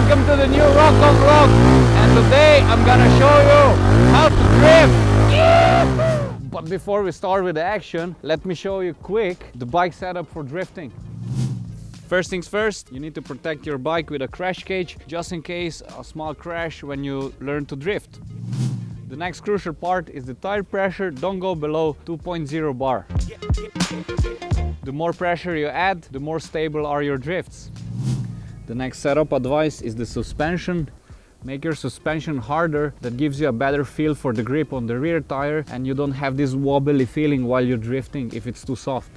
welcome to the new Rocco Rock and today I'm gonna show you how to drift! But before we start with the action, let me show you quick the bike setup for drifting. First things first, you need to protect your bike with a crash cage just in case a small crash when you learn to drift. The next crucial part is the tire pressure, don't go below 2.0 bar. The more pressure you add, the more stable are your drifts. The next setup advice is the suspension. Make your suspension harder, that gives you a better feel for the grip on the rear tire and you don't have this wobbly feeling while you're drifting if it's too soft.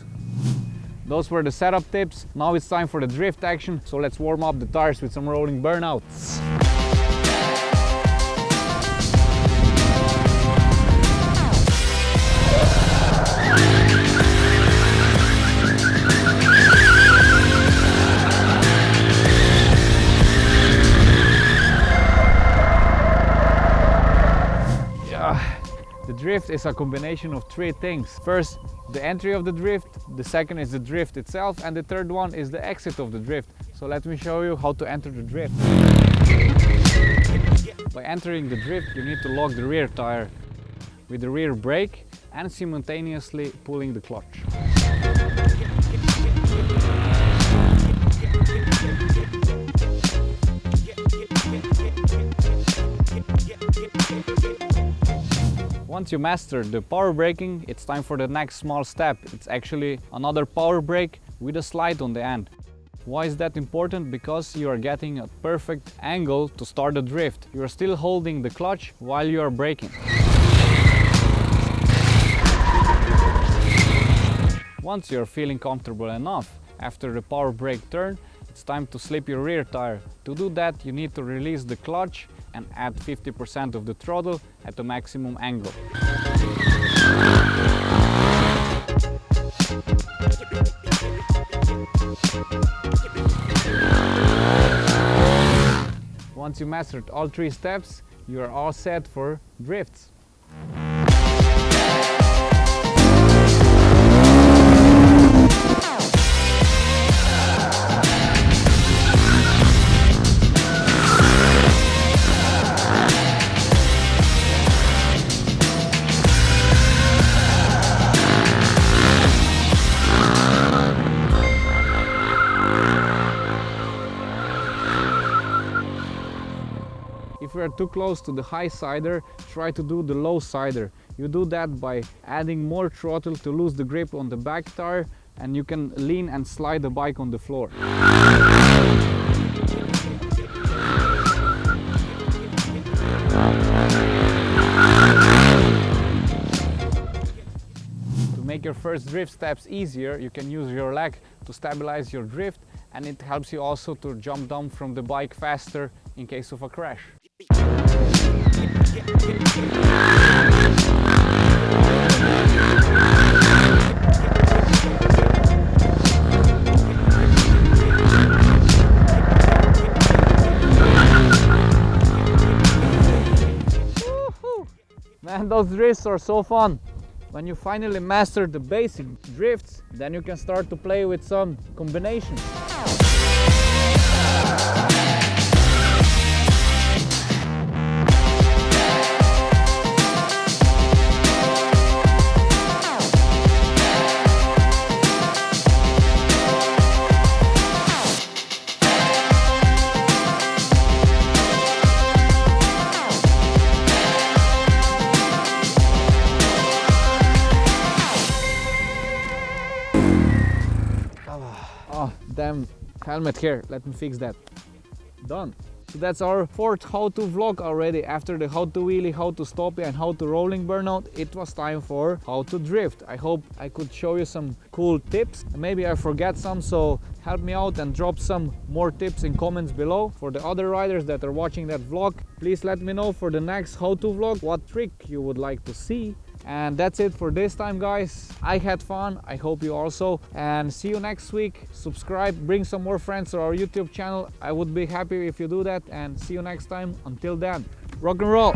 Those were the setup tips. Now it's time for the drift action, so let's warm up the tires with some rolling burnouts. Drift is a combination of three things. First, the entry of the drift, the second is the drift itself, and the third one is the exit of the drift. So let me show you how to enter the drift. By entering the drift, you need to lock the rear tire with the rear brake and simultaneously pulling the clutch. Once you master the power braking, it's time for the next small step. It's actually another power brake with a slide on the end. Why is that important? Because you are getting a perfect angle to start the drift. You are still holding the clutch while you are braking. Once you are feeling comfortable enough, after the power brake turn, it's time to slip your rear tire. To do that, you need to release the clutch and add 50% of the throttle at the maximum angle. Once you mastered all three steps, you are all set for drifts. If you are too close to the high sider, try to do the low sider. You do that by adding more throttle to lose the grip on the back tire and you can lean and slide the bike on the floor. To make your first drift steps easier, you can use your leg to stabilize your drift and it helps you also to jump down from the bike faster in case of a crash. Man, those drifts are so fun. When you finally master the basic drifts, then you can start to play with some combinations. Damn helmet here. Let me fix that. Done. So that's our fourth how-to vlog already. After the how to wheelie, how to stop and how to rolling burnout, it was time for how to drift. I hope I could show you some cool tips. Maybe I forget some, so help me out and drop some more tips in comments below. For the other riders that are watching that vlog, please let me know for the next how-to vlog what trick you would like to see and that's it for this time guys. I had fun. I hope you also. And see you next week. Subscribe. Bring some more friends to our youtube channel. I would be happy if you do that. And see you next time. Until then rock and roll.